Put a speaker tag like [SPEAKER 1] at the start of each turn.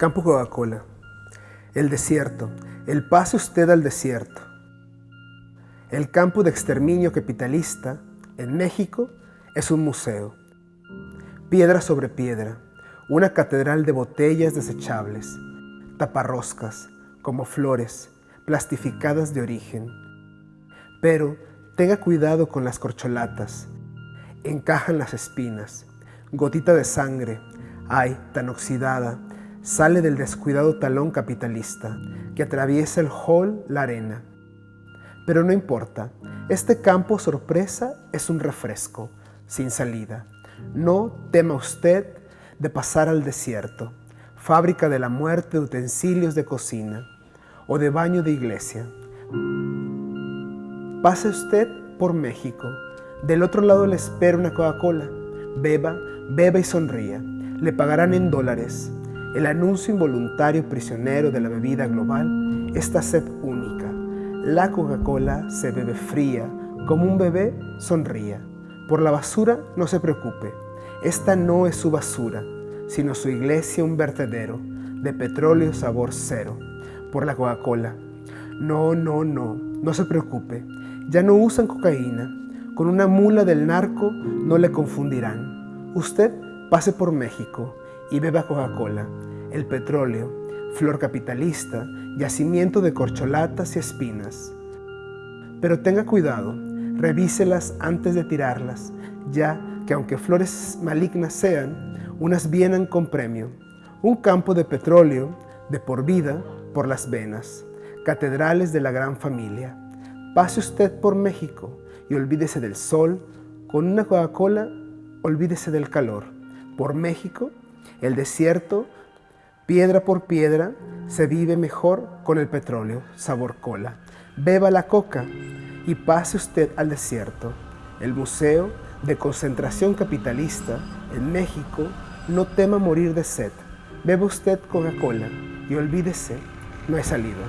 [SPEAKER 1] Campo Coca-Cola. El desierto. El pase usted al desierto. El campo de exterminio capitalista en México es un museo. Piedra sobre piedra. Una catedral de botellas desechables. Taparroscas, como flores, plastificadas de origen. Pero tenga cuidado con las corcholatas. Encajan las espinas. Gotita de sangre. Ay, tan oxidada sale del descuidado talón capitalista que atraviesa el hall la arena. Pero no importa, este campo sorpresa es un refresco, sin salida. No tema usted de pasar al desierto, fábrica de la muerte de utensilios de cocina o de baño de iglesia. Pase usted por México. Del otro lado le espera una Coca-Cola. Beba, beba y sonría. Le pagarán en dólares el anuncio involuntario prisionero de la bebida global, esta sed única. La Coca-Cola se bebe fría, como un bebé sonría. Por la basura no se preocupe, esta no es su basura, sino su iglesia un vertedero de petróleo sabor cero. Por la Coca-Cola. No, no, no, no se preocupe, ya no usan cocaína. Con una mula del narco no le confundirán. Usted pase por México y beba Coca-Cola, el petróleo, flor capitalista, yacimiento de corcholatas y espinas. Pero tenga cuidado, revíselas antes de tirarlas, ya que aunque flores malignas sean, unas vienen con premio. Un campo de petróleo, de por vida, por las venas, catedrales de la gran familia. Pase usted por México y olvídese del sol, con una Coca-Cola, olvídese del calor. Por México el desierto, piedra por piedra, se vive mejor con el petróleo, sabor cola. Beba la coca y pase usted al desierto. El Museo de Concentración Capitalista en México no tema morir de sed. Beba usted Coca-Cola y olvídese, no hay salida.